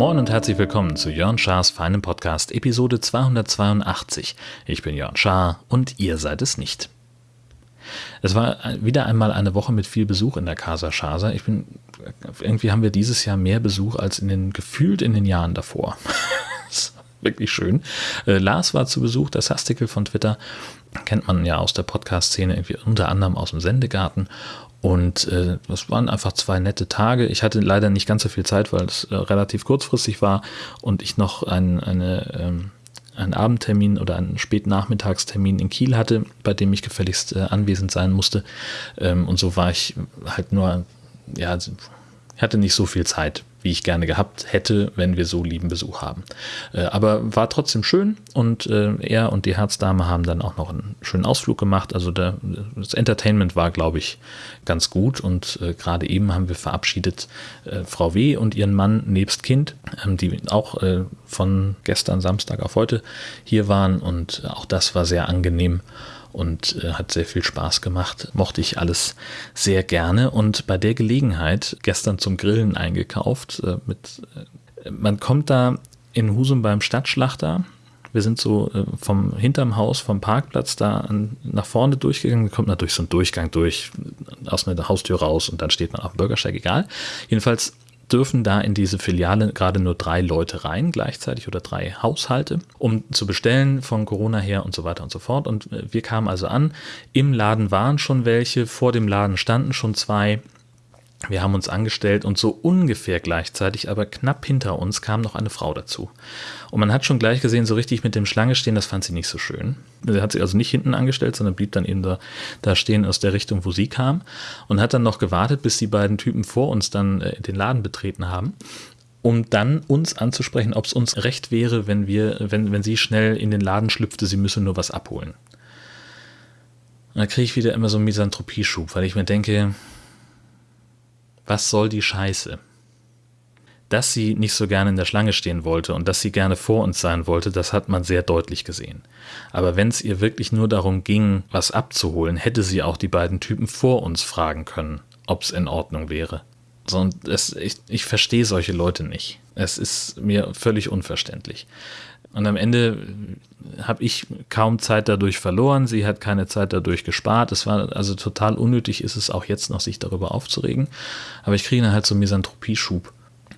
Moin und herzlich willkommen zu Jörn Schars feinem Podcast Episode 282. Ich bin Jörn Schaar und ihr seid es nicht. Es war wieder einmal eine Woche mit viel Besuch in der Casa Schasa. Ich bin, irgendwie haben wir dieses Jahr mehr Besuch als in den, gefühlt in den Jahren davor. wirklich schön. Äh, Lars war zu Besuch, das Hastikel von Twitter. Kennt man ja aus der Podcast-Szene, irgendwie unter anderem aus dem Sendegarten. Und äh, das waren einfach zwei nette Tage. Ich hatte leider nicht ganz so viel Zeit, weil es äh, relativ kurzfristig war und ich noch ein, eine, ähm, einen Abendtermin oder einen Spätnachmittagstermin in Kiel hatte, bei dem ich gefälligst äh, anwesend sein musste. Ähm, und so war ich halt nur, ja, hatte nicht so viel Zeit wie ich gerne gehabt hätte, wenn wir so lieben Besuch haben. Äh, aber war trotzdem schön und äh, er und die Herzdame haben dann auch noch einen schönen Ausflug gemacht. Also der, das Entertainment war, glaube ich, ganz gut und äh, gerade eben haben wir verabschiedet äh, Frau W. und ihren Mann nebst Kind, ähm, die auch äh, von gestern Samstag auf heute hier waren und auch das war sehr angenehm und äh, hat sehr viel Spaß gemacht. Mochte ich alles sehr gerne und bei der Gelegenheit gestern zum Grillen eingekauft. Äh, mit, äh, man kommt da in Husum beim Stadtschlachter. Wir sind so äh, vom hinterm Haus, vom Parkplatz da an, nach vorne durchgegangen. Man kommt natürlich so einen Durchgang durch, aus einer Haustür raus und dann steht man auf dem Bürgersteig, egal. Jedenfalls dürfen da in diese Filiale gerade nur drei Leute rein gleichzeitig oder drei Haushalte, um zu bestellen von Corona her und so weiter und so fort. Und äh, wir kamen also an. Im Laden waren schon welche, vor dem Laden standen schon zwei. Wir haben uns angestellt und so ungefähr gleichzeitig, aber knapp hinter uns kam noch eine Frau dazu. Und man hat schon gleich gesehen, so richtig mit dem Schlange stehen, das fand sie nicht so schön. Sie hat sich also nicht hinten angestellt, sondern blieb dann eben da, da stehen aus der Richtung, wo sie kam und hat dann noch gewartet, bis die beiden Typen vor uns dann äh, den Laden betreten haben um dann uns anzusprechen, ob es uns recht wäre, wenn wir, wenn, wenn sie schnell in den Laden schlüpfte, sie müsse nur was abholen. Und da kriege ich wieder immer so einen Misanthropieschub, weil ich mir denke, was soll die Scheiße? Dass sie nicht so gerne in der Schlange stehen wollte und dass sie gerne vor uns sein wollte, das hat man sehr deutlich gesehen. Aber wenn es ihr wirklich nur darum ging, was abzuholen, hätte sie auch die beiden Typen vor uns fragen können, ob es in Ordnung wäre. So, und es, ich, ich verstehe solche Leute nicht. Es ist mir völlig unverständlich. Und am Ende habe ich kaum Zeit dadurch verloren. Sie hat keine Zeit dadurch gespart. Es war also total unnötig, ist es auch jetzt noch, sich darüber aufzuregen. Aber ich kriege dann halt so einen Misanthropie-Schub,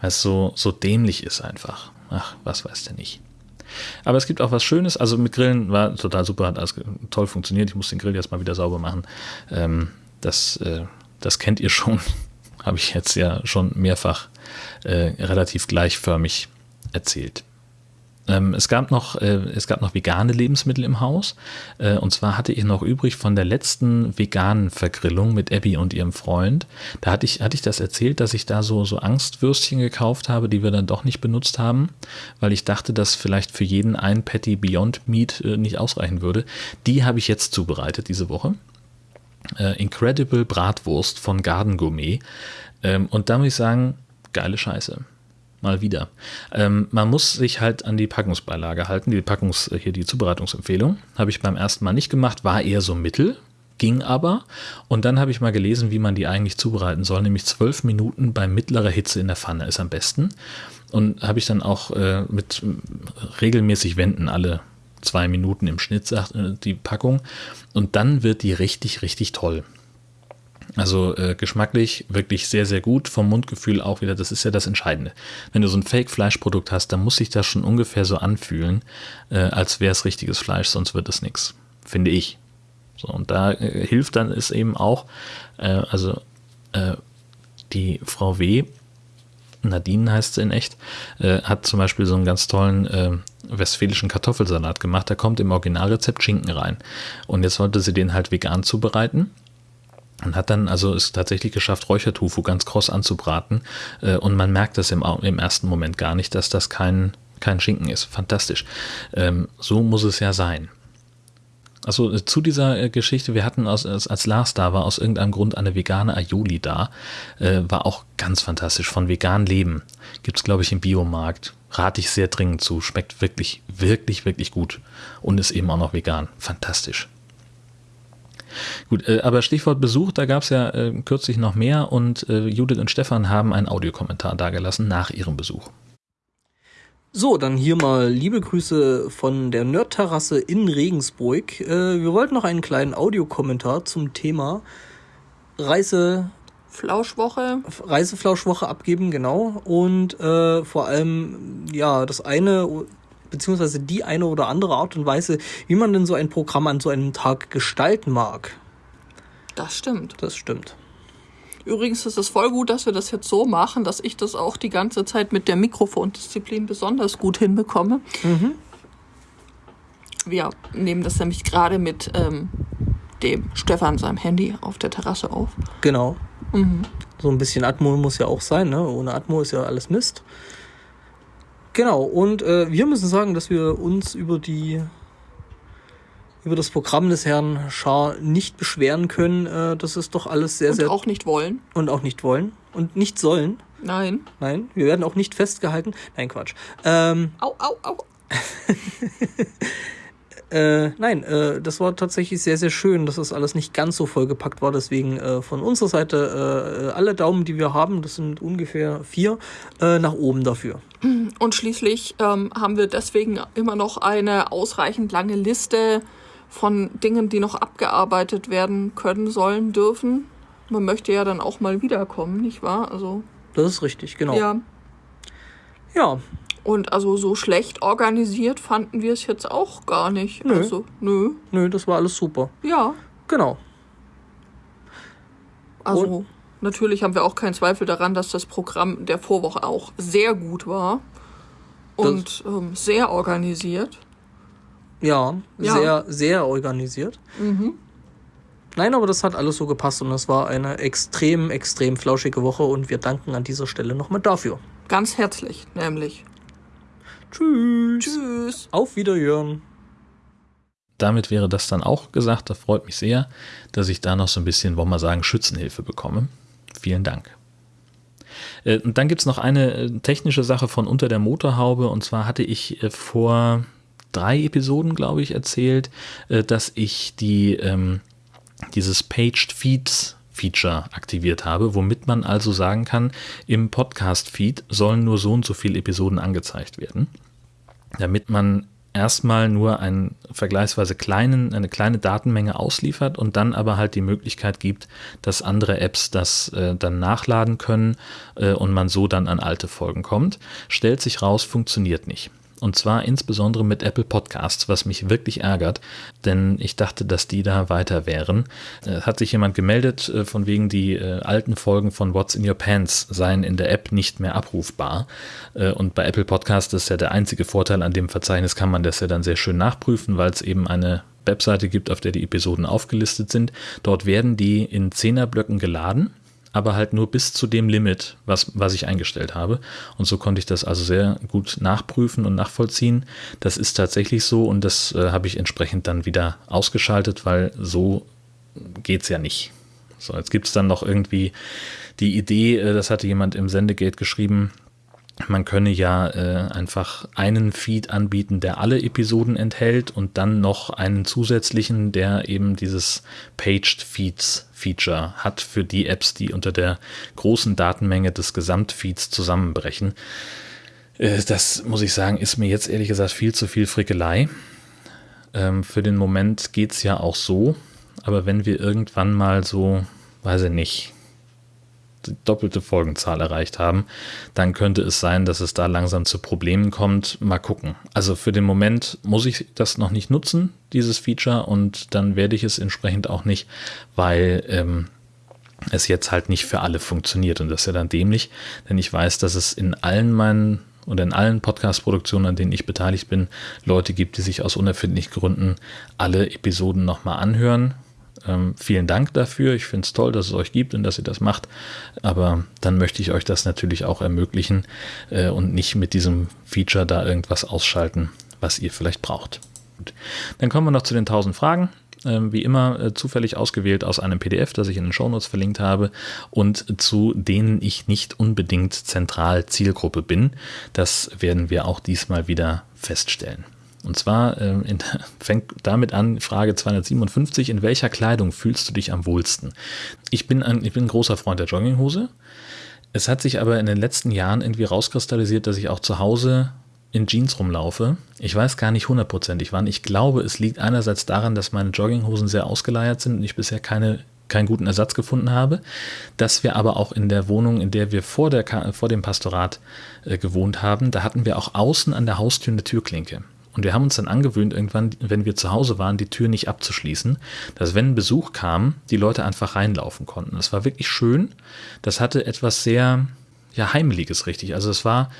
weil es so, so dämlich ist einfach. Ach, was weiß der nicht. Aber es gibt auch was Schönes. Also mit Grillen war total super, hat alles toll funktioniert. Ich muss den Grill jetzt mal wieder sauber machen. Ähm, das, äh, das kennt ihr schon. Habe ich jetzt ja schon mehrfach äh, relativ gleichförmig erzählt. Ähm, es, gab noch, äh, es gab noch vegane Lebensmittel im Haus. Äh, und zwar hatte ich noch übrig von der letzten veganen Vergrillung mit Abby und ihrem Freund. Da hatte ich, hatte ich das erzählt, dass ich da so, so Angstwürstchen gekauft habe, die wir dann doch nicht benutzt haben, weil ich dachte, dass vielleicht für jeden ein Patty Beyond Meat äh, nicht ausreichen würde. Die habe ich jetzt zubereitet diese Woche. Incredible Bratwurst von Garden Gourmet. Ähm, und da muss ich sagen, geile Scheiße mal wieder. Ähm, man muss sich halt an die Packungsbeilage halten, die Packungs, hier die Zubereitungsempfehlung. Habe ich beim ersten Mal nicht gemacht, war eher so mittel, ging aber. Und dann habe ich mal gelesen, wie man die eigentlich zubereiten soll, nämlich zwölf Minuten bei mittlerer Hitze in der Pfanne ist am besten. Und habe ich dann auch äh, mit regelmäßig wenden, alle zwei Minuten im Schnitt, sagt äh, die Packung. Und dann wird die richtig, richtig toll. Also äh, geschmacklich wirklich sehr, sehr gut. Vom Mundgefühl auch wieder, das ist ja das Entscheidende. Wenn du so ein Fake-Fleischprodukt hast, dann muss sich das schon ungefähr so anfühlen, äh, als wäre es richtiges Fleisch, sonst wird es nichts. Finde ich. So, und da äh, hilft dann es eben auch, äh, also äh, die Frau W., Nadine heißt sie in echt, äh, hat zum Beispiel so einen ganz tollen westfälischen Kartoffelsalat gemacht. Da kommt im Originalrezept Schinken rein. Und jetzt wollte sie den halt vegan zubereiten und hat dann also es tatsächlich geschafft, Räuchertofu ganz kross anzubraten. Äh, und man merkt das im, im ersten Moment gar nicht, dass das kein, kein Schinken ist. Fantastisch. Ähm, so muss es ja sein. Also äh, zu dieser äh, Geschichte, wir hatten aus, als Lars da war, aus irgendeinem Grund eine vegane Aioli da. Äh, war auch ganz fantastisch. Von vegan Leben. Gibt es, glaube ich, im Biomarkt. Rate ich sehr dringend zu. Schmeckt wirklich, wirklich, wirklich gut. Und ist eben auch noch vegan. Fantastisch. Gut, äh, aber Stichwort Besuch, da gab es ja äh, kürzlich noch mehr und äh, Judith und Stefan haben einen Audiokommentar dargelassen nach ihrem Besuch. So, dann hier mal liebe Grüße von der Nerdterrasse in Regensburg. Äh, wir wollten noch einen kleinen Audiokommentar zum Thema Reise Flauschwoche. Reiseflauschwoche abgeben, genau. Und äh, vor allem, ja, das eine, beziehungsweise die eine oder andere Art und Weise, wie man denn so ein Programm an so einem Tag gestalten mag. Das stimmt. Das stimmt. Übrigens ist es voll gut, dass wir das jetzt so machen, dass ich das auch die ganze Zeit mit der Mikrofondisziplin besonders gut hinbekomme. Mhm. Wir nehmen das nämlich gerade mit ähm, dem Stefan seinem Handy auf der Terrasse auf. Genau. Mhm. So ein bisschen Atmo muss ja auch sein, ne? Ohne Atmo ist ja alles Mist. Genau, und äh, wir müssen sagen, dass wir uns über die über das Programm des Herrn Schar nicht beschweren können. Äh, das ist doch alles sehr, und sehr. Und auch nicht wollen. Und auch nicht wollen. Und nicht sollen. Nein. Nein, wir werden auch nicht festgehalten. Nein, Quatsch. Ähm, au, au, au. äh, nein, äh, das war tatsächlich sehr, sehr schön, dass das alles nicht ganz so vollgepackt war. Deswegen äh, von unserer Seite äh, alle Daumen, die wir haben, das sind ungefähr vier, äh, nach oben dafür. Und schließlich ähm, haben wir deswegen immer noch eine ausreichend lange Liste von Dingen, die noch abgearbeitet werden können, sollen, dürfen. Man möchte ja dann auch mal wiederkommen, nicht wahr? Also. Das ist richtig, genau. Ja. Ja. Und also so schlecht organisiert fanden wir es jetzt auch gar nicht. Nö. Also, nö. Nö, das war alles super. Ja. Genau. Also, Und? natürlich haben wir auch keinen Zweifel daran, dass das Programm der Vorwoche auch sehr gut war. Und ähm, sehr organisiert. Ja, ja, sehr, sehr organisiert. Mhm. Nein, aber das hat alles so gepasst und das war eine extrem, extrem flauschige Woche und wir danken an dieser Stelle nochmal dafür. Ganz herzlich, nämlich. Tschüss. Tschüss. Auf Wiederhören. Damit wäre das dann auch gesagt. Das freut mich sehr, dass ich da noch so ein bisschen, wollen wir sagen, Schützenhilfe bekomme. Vielen Dank. Äh, und dann gibt es noch eine äh, technische Sache von unter der Motorhaube. Und zwar hatte ich äh, vor drei Episoden, glaube ich, erzählt, äh, dass ich die, ähm, dieses Paged Feeds Feature aktiviert habe, womit man also sagen kann, im Podcast-Feed sollen nur so und so viele Episoden angezeigt werden, damit man erstmal nur einen vergleichsweise kleinen, eine kleine Datenmenge ausliefert und dann aber halt die Möglichkeit gibt, dass andere Apps das äh, dann nachladen können äh, und man so dann an alte Folgen kommt. Stellt sich raus, funktioniert nicht. Und zwar insbesondere mit Apple Podcasts, was mich wirklich ärgert, denn ich dachte, dass die da weiter wären. Äh, hat sich jemand gemeldet, äh, von wegen die äh, alten Folgen von What's in Your Pants seien in der App nicht mehr abrufbar. Äh, und bei Apple Podcasts ist ja der einzige Vorteil an dem Verzeichnis, kann man das ja dann sehr schön nachprüfen, weil es eben eine Webseite gibt, auf der die Episoden aufgelistet sind. Dort werden die in Zehnerblöcken geladen aber halt nur bis zu dem Limit, was, was ich eingestellt habe. Und so konnte ich das also sehr gut nachprüfen und nachvollziehen. Das ist tatsächlich so und das äh, habe ich entsprechend dann wieder ausgeschaltet, weil so geht es ja nicht. So, jetzt gibt es dann noch irgendwie die Idee, äh, das hatte jemand im Sendegate geschrieben, man könne ja äh, einfach einen Feed anbieten, der alle Episoden enthält und dann noch einen zusätzlichen, der eben dieses Paged Feeds Feature hat für die Apps, die unter der großen Datenmenge des Gesamtfeeds zusammenbrechen. Äh, das muss ich sagen, ist mir jetzt ehrlich gesagt viel zu viel Frickelei. Ähm, für den Moment geht es ja auch so, aber wenn wir irgendwann mal so, weiß ich nicht, die doppelte Folgenzahl erreicht haben, dann könnte es sein, dass es da langsam zu Problemen kommt. Mal gucken. Also für den Moment muss ich das noch nicht nutzen, dieses Feature, und dann werde ich es entsprechend auch nicht, weil ähm, es jetzt halt nicht für alle funktioniert. Und das ist ja dann dämlich, denn ich weiß, dass es in allen meinen und in allen Podcast-Produktionen, an denen ich beteiligt bin, Leute gibt, die sich aus unerfindlichen Gründen alle Episoden nochmal anhören ähm, vielen Dank dafür. Ich finde es toll, dass es euch gibt und dass ihr das macht. Aber dann möchte ich euch das natürlich auch ermöglichen äh, und nicht mit diesem Feature da irgendwas ausschalten, was ihr vielleicht braucht. Gut. Dann kommen wir noch zu den 1000 Fragen. Ähm, wie immer äh, zufällig ausgewählt aus einem PDF, das ich in den Shownotes verlinkt habe und zu denen ich nicht unbedingt zentral Zielgruppe bin. Das werden wir auch diesmal wieder feststellen. Und zwar äh, in, fängt damit an, Frage 257, in welcher Kleidung fühlst du dich am wohlsten? Ich bin ein, ich bin ein großer Freund der Jogginghose. Es hat sich aber in den letzten Jahren irgendwie rauskristallisiert, dass ich auch zu Hause in Jeans rumlaufe. Ich weiß gar nicht hundertprozentig wann. Ich glaube, es liegt einerseits daran, dass meine Jogginghosen sehr ausgeleiert sind und ich bisher keine, keinen guten Ersatz gefunden habe. Dass wir aber auch in der Wohnung, in der wir vor, der, vor dem Pastorat äh, gewohnt haben, da hatten wir auch außen an der Haustür eine Türklinke. Und wir haben uns dann angewöhnt, irgendwann, wenn wir zu Hause waren, die Tür nicht abzuschließen, dass wenn ein Besuch kam, die Leute einfach reinlaufen konnten. Das war wirklich schön. Das hatte etwas sehr, ja, Heimeliges, richtig. Also es war,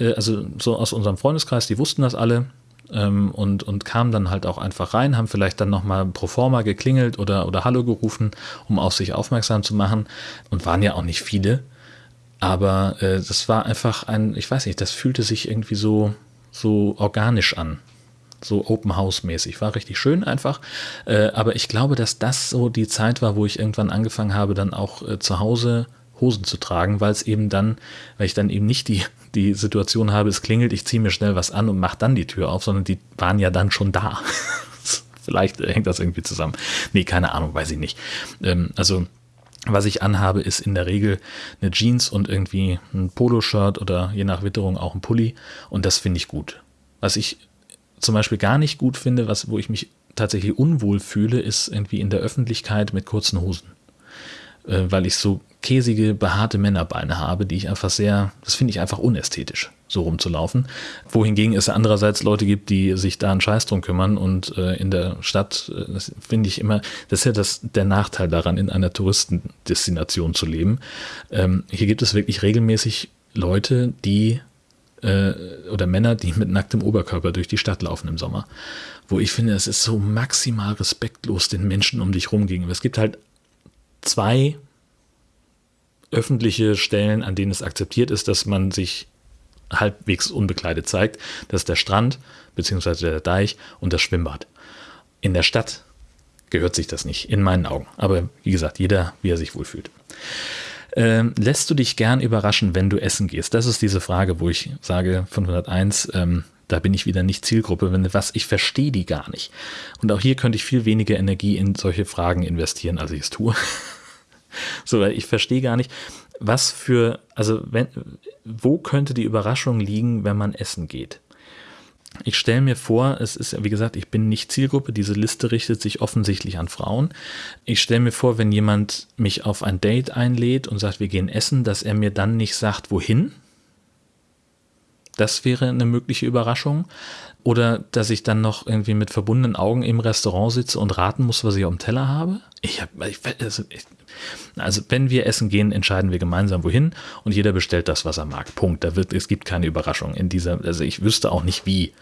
äh, also so aus unserem Freundeskreis, die wussten das alle ähm, und, und kamen dann halt auch einfach rein, haben vielleicht dann nochmal pro forma geklingelt oder, oder Hallo gerufen, um auf sich aufmerksam zu machen und waren ja auch nicht viele. Aber äh, das war einfach ein, ich weiß nicht, das fühlte sich irgendwie so, so organisch an so Open House mäßig. War richtig schön einfach. Äh, aber ich glaube, dass das so die Zeit war, wo ich irgendwann angefangen habe, dann auch äh, zu Hause Hosen zu tragen, weil es eben dann, weil ich dann eben nicht die, die Situation habe, es klingelt, ich ziehe mir schnell was an und mache dann die Tür auf, sondern die waren ja dann schon da. Vielleicht hängt das irgendwie zusammen. Nee, keine Ahnung, weiß ich nicht. Ähm, also, was ich anhabe, ist in der Regel eine Jeans und irgendwie ein Poloshirt oder je nach Witterung auch ein Pulli und das finde ich gut. Was ich zum Beispiel gar nicht gut finde, was, wo ich mich tatsächlich unwohl fühle, ist irgendwie in der Öffentlichkeit mit kurzen Hosen. Äh, weil ich so käsige, behaarte Männerbeine habe, die ich einfach sehr, das finde ich einfach unästhetisch, so rumzulaufen. Wohingegen es andererseits Leute gibt, die sich da einen Scheiß drum kümmern und äh, in der Stadt, äh, das finde ich immer, das ist ja das, der Nachteil daran, in einer Touristendestination zu leben. Ähm, hier gibt es wirklich regelmäßig Leute, die äh, oder Männer, die mit nacktem Oberkörper durch die Stadt laufen im Sommer. Wo ich finde, es ist so maximal respektlos den Menschen um dich rum gegenüber. Es gibt halt zwei öffentliche Stellen, an denen es akzeptiert ist, dass man sich halbwegs unbekleidet zeigt. Das ist der Strand beziehungsweise der Deich und das Schwimmbad. In der Stadt gehört sich das nicht, in meinen Augen. Aber wie gesagt, jeder, wie er sich wohlfühlt. Ähm, lässt du dich gern überraschen, wenn du essen gehst? Das ist diese Frage, wo ich sage 501, ähm, da bin ich wieder nicht Zielgruppe, wenn was, ich verstehe die gar nicht. Und auch hier könnte ich viel weniger Energie in solche Fragen investieren, als ich es tue. so, ich verstehe gar nicht, was für, also wenn, wo könnte die Überraschung liegen, wenn man essen geht? Ich stelle mir vor, es ist, wie gesagt, ich bin nicht Zielgruppe, diese Liste richtet sich offensichtlich an Frauen. Ich stelle mir vor, wenn jemand mich auf ein Date einlädt und sagt, wir gehen essen, dass er mir dann nicht sagt, wohin. Das wäre eine mögliche Überraschung. Oder dass ich dann noch irgendwie mit verbundenen Augen im Restaurant sitze und raten muss, was ich auf dem Teller habe. Ich hab, ich, also, ich, also, wenn wir essen gehen, entscheiden wir gemeinsam wohin und jeder bestellt das, was er mag. Punkt. Da wird, es gibt keine Überraschung in dieser, also ich wüsste auch nicht, wie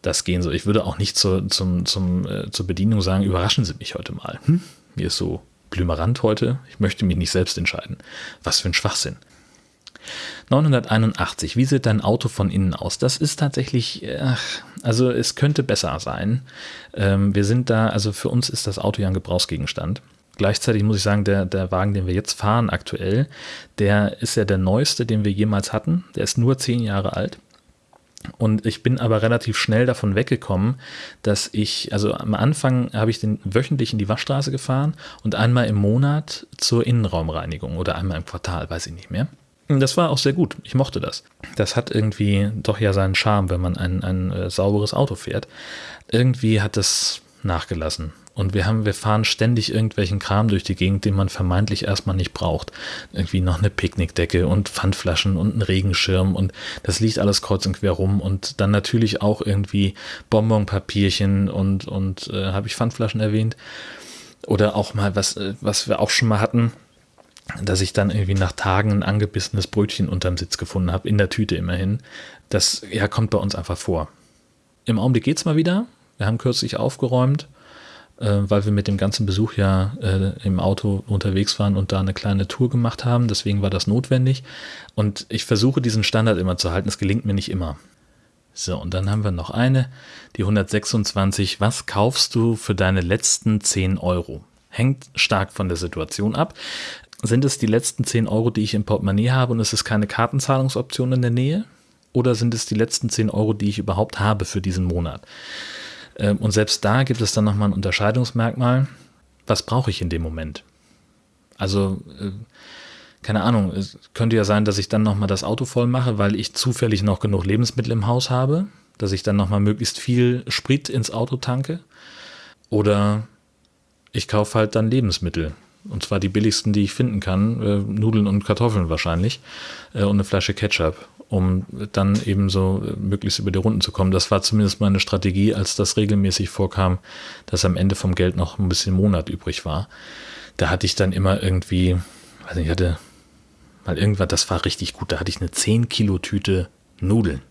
das gehen soll. Ich würde auch nicht zur, zum, zum, äh, zur Bedienung sagen, überraschen Sie mich heute mal. Hm? Mir ist so blümerant heute. Ich möchte mich nicht selbst entscheiden. Was für ein Schwachsinn. 981. Wie sieht dein Auto von innen aus? Das ist tatsächlich, ach, also es könnte besser sein. Ähm, wir sind da, also für uns ist das Auto ja ein Gebrauchsgegenstand. Gleichzeitig muss ich sagen, der, der Wagen, den wir jetzt fahren aktuell, der ist ja der neueste, den wir jemals hatten. Der ist nur zehn Jahre alt. Und ich bin aber relativ schnell davon weggekommen, dass ich, also am Anfang habe ich den wöchentlich in die Waschstraße gefahren und einmal im Monat zur Innenraumreinigung oder einmal im Quartal, weiß ich nicht mehr. Das war auch sehr gut. Ich mochte das. Das hat irgendwie doch ja seinen Charme, wenn man ein, ein äh, sauberes Auto fährt. Irgendwie hat es nachgelassen. Und wir haben, wir fahren ständig irgendwelchen Kram durch die Gegend, den man vermeintlich erstmal nicht braucht. Irgendwie noch eine Picknickdecke und Pfandflaschen und ein Regenschirm und das liegt alles kreuz und quer rum und dann natürlich auch irgendwie Bonbonpapierchen und, und äh, habe ich Pfandflaschen erwähnt? Oder auch mal was, äh, was wir auch schon mal hatten, dass ich dann irgendwie nach Tagen ein angebissenes Brötchen unterm Sitz gefunden habe, in der Tüte immerhin. Das ja, kommt bei uns einfach vor. Im Augenblick geht es mal wieder. Wir haben kürzlich aufgeräumt, äh, weil wir mit dem ganzen Besuch ja äh, im Auto unterwegs waren und da eine kleine Tour gemacht haben. Deswegen war das notwendig. Und ich versuche diesen Standard immer zu halten. Es gelingt mir nicht immer. So, und dann haben wir noch eine, die 126. Was kaufst du für deine letzten 10 Euro? Hängt stark von der Situation ab. Sind es die letzten 10 Euro, die ich im Portemonnaie habe und es ist keine Kartenzahlungsoption in der Nähe? Oder sind es die letzten 10 Euro, die ich überhaupt habe für diesen Monat? Ähm, und selbst da gibt es dann nochmal ein Unterscheidungsmerkmal. Was brauche ich in dem Moment? Also, äh, keine Ahnung, es könnte ja sein, dass ich dann nochmal das Auto voll mache, weil ich zufällig noch genug Lebensmittel im Haus habe, dass ich dann nochmal möglichst viel Sprit ins Auto tanke. Oder ich kaufe halt dann Lebensmittel. Und zwar die billigsten, die ich finden kann. Äh, Nudeln und Kartoffeln wahrscheinlich. Äh, und eine Flasche Ketchup, um dann eben so äh, möglichst über die Runden zu kommen. Das war zumindest meine Strategie, als das regelmäßig vorkam, dass am Ende vom Geld noch ein bisschen Monat übrig war. Da hatte ich dann immer irgendwie, weiß nicht, ich hatte mal irgendwas, das war richtig gut. Da hatte ich eine 10 Kilo Tüte Nudeln.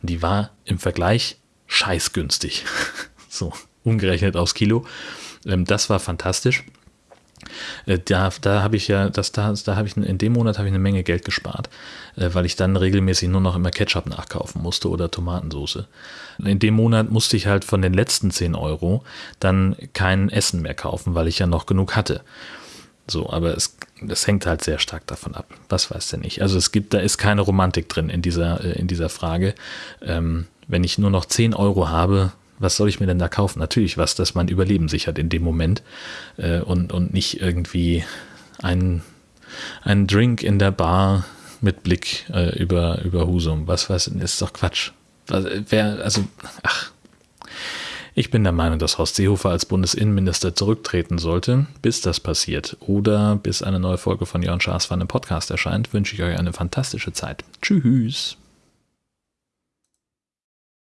Die war im Vergleich scheißgünstig. so, umgerechnet aufs Kilo. Ähm, das war fantastisch. Äh, da, da habe ich ja, das, da, da habe ich in dem Monat habe ich eine Menge Geld gespart, äh, weil ich dann regelmäßig nur noch immer Ketchup nachkaufen musste oder Tomatensauce. In dem Monat musste ich halt von den letzten 10 Euro dann kein Essen mehr kaufen, weil ich ja noch genug hatte. So, aber es, das hängt halt sehr stark davon ab. Was weiß denn ich? Also es gibt, da ist keine Romantik drin in dieser, äh, in dieser Frage. Ähm, wenn ich nur noch 10 Euro habe, was soll ich mir denn da kaufen? Natürlich was, das mein Überleben sichert in dem Moment äh, und, und nicht irgendwie ein, ein Drink in der Bar mit Blick äh, über, über Husum. Was weiß ich, ist doch Quatsch. Wer, also, ach. Ich bin der Meinung, dass Horst Seehofer als Bundesinnenminister zurücktreten sollte. Bis das passiert oder bis eine neue Folge von Jörn Schaas von einem Podcast erscheint, wünsche ich euch eine fantastische Zeit. Tschüss.